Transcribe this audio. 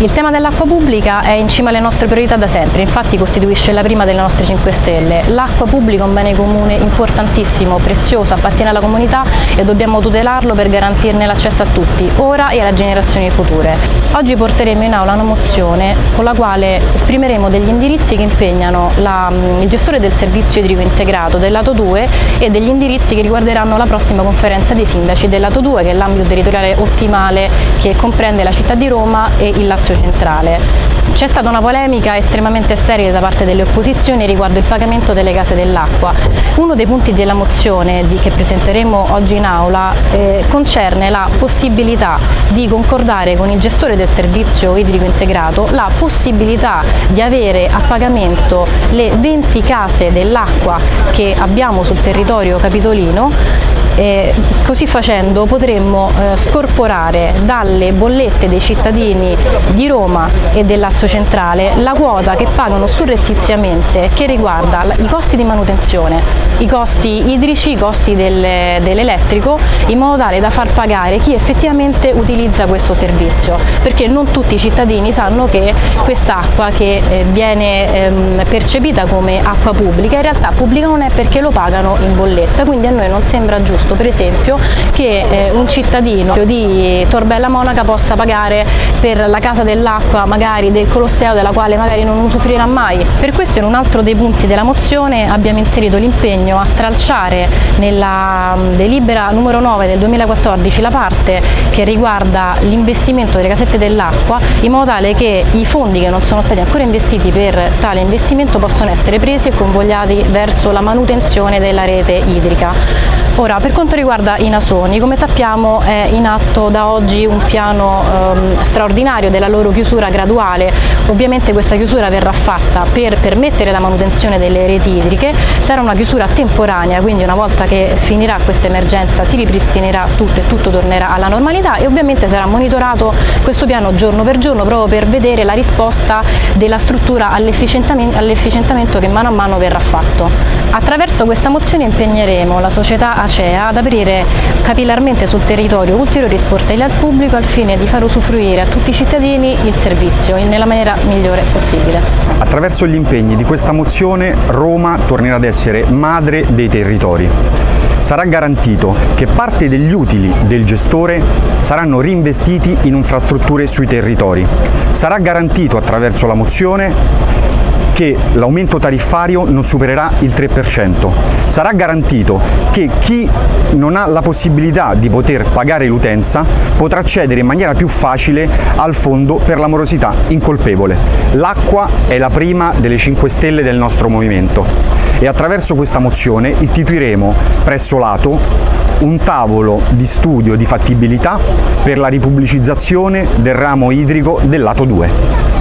Il tema dell'acqua pubblica è in cima alle nostre priorità da sempre, infatti costituisce la prima delle nostre 5 Stelle. L'acqua pubblica è un bene comune importantissimo, prezioso, appartiene alla comunità e dobbiamo tutelarlo per garantirne l'accesso a tutti, ora e alle generazioni future. Oggi porteremo in aula una mozione con la quale esprimeremo degli indirizzi che impegnano la, il gestore del servizio idrico integrato del lato 2 e degli indirizzi che riguarderanno la prossima conferenza dei sindaci del lato 2 che è l'ambito territoriale ottimale che comprende la città di Roma e il Lazio centrale. C'è stata una polemica estremamente sterile da parte delle opposizioni riguardo il pagamento delle case dell'acqua. Uno dei punti della mozione che presenteremo oggi in aula eh, concerne la possibilità di concordare con il gestore del servizio idrico integrato la possibilità di avere a pagamento le 20 case dell'acqua che abbiamo sul territorio capitolino e così facendo potremmo eh, scorporare dalle bollette dei cittadini di Roma e del Lazio Centrale la quota che pagano surrettiziamente che riguarda i costi di manutenzione, i costi idrici, i costi del, dell'elettrico in modo tale da far pagare chi effettivamente utilizza questo servizio. Perché non tutti i cittadini sanno che quest'acqua che eh, viene ehm, percepita come acqua pubblica in realtà pubblica non è perché lo pagano in bolletta quindi a noi non sembra giusto giusto per esempio che eh, un cittadino di Torbella Monaca possa pagare per la casa dell'acqua magari del Colosseo della quale magari non usufruirà mai. Per questo in un altro dei punti della mozione abbiamo inserito l'impegno a stralciare nella mm, delibera numero 9 del 2014 la parte che riguarda l'investimento delle casette dell'acqua in modo tale che i fondi che non sono stati ancora investiti per tale investimento possono essere presi e convogliati verso la manutenzione della rete idrica. Ora, per quanto riguarda i nasoni, come sappiamo è in atto da oggi un piano ehm, straordinario della loro chiusura graduale, ovviamente questa chiusura verrà fatta per permettere la manutenzione delle reti idriche, sarà una chiusura temporanea, quindi una volta che finirà questa emergenza si ripristinerà tutto e tutto tornerà alla normalità e ovviamente sarà monitorato questo piano giorno per giorno proprio per vedere la risposta della struttura all'efficientamento che mano a mano verrà fatto. Attraverso questa mozione impegneremo la società Acea ad aprire capillarmente sul territorio ulteriori sportelli al pubblico al fine di far usufruire a tutti i cittadini il servizio nella maniera migliore possibile. Attraverso gli impegni di questa mozione Roma tornerà ad essere madre dei territori. Sarà garantito che parte degli utili del gestore saranno reinvestiti in infrastrutture sui territori. Sarà garantito attraverso la mozione che l'aumento tariffario non supererà il 3%. Sarà garantito che chi non ha la possibilità di poter pagare l'utenza potrà accedere in maniera più facile al fondo per l'amorosità incolpevole. L'acqua è la prima delle 5 stelle del nostro movimento e attraverso questa mozione istituiremo presso l'Ato un tavolo di studio di fattibilità per la ripubblicizzazione del ramo idrico del lato 2.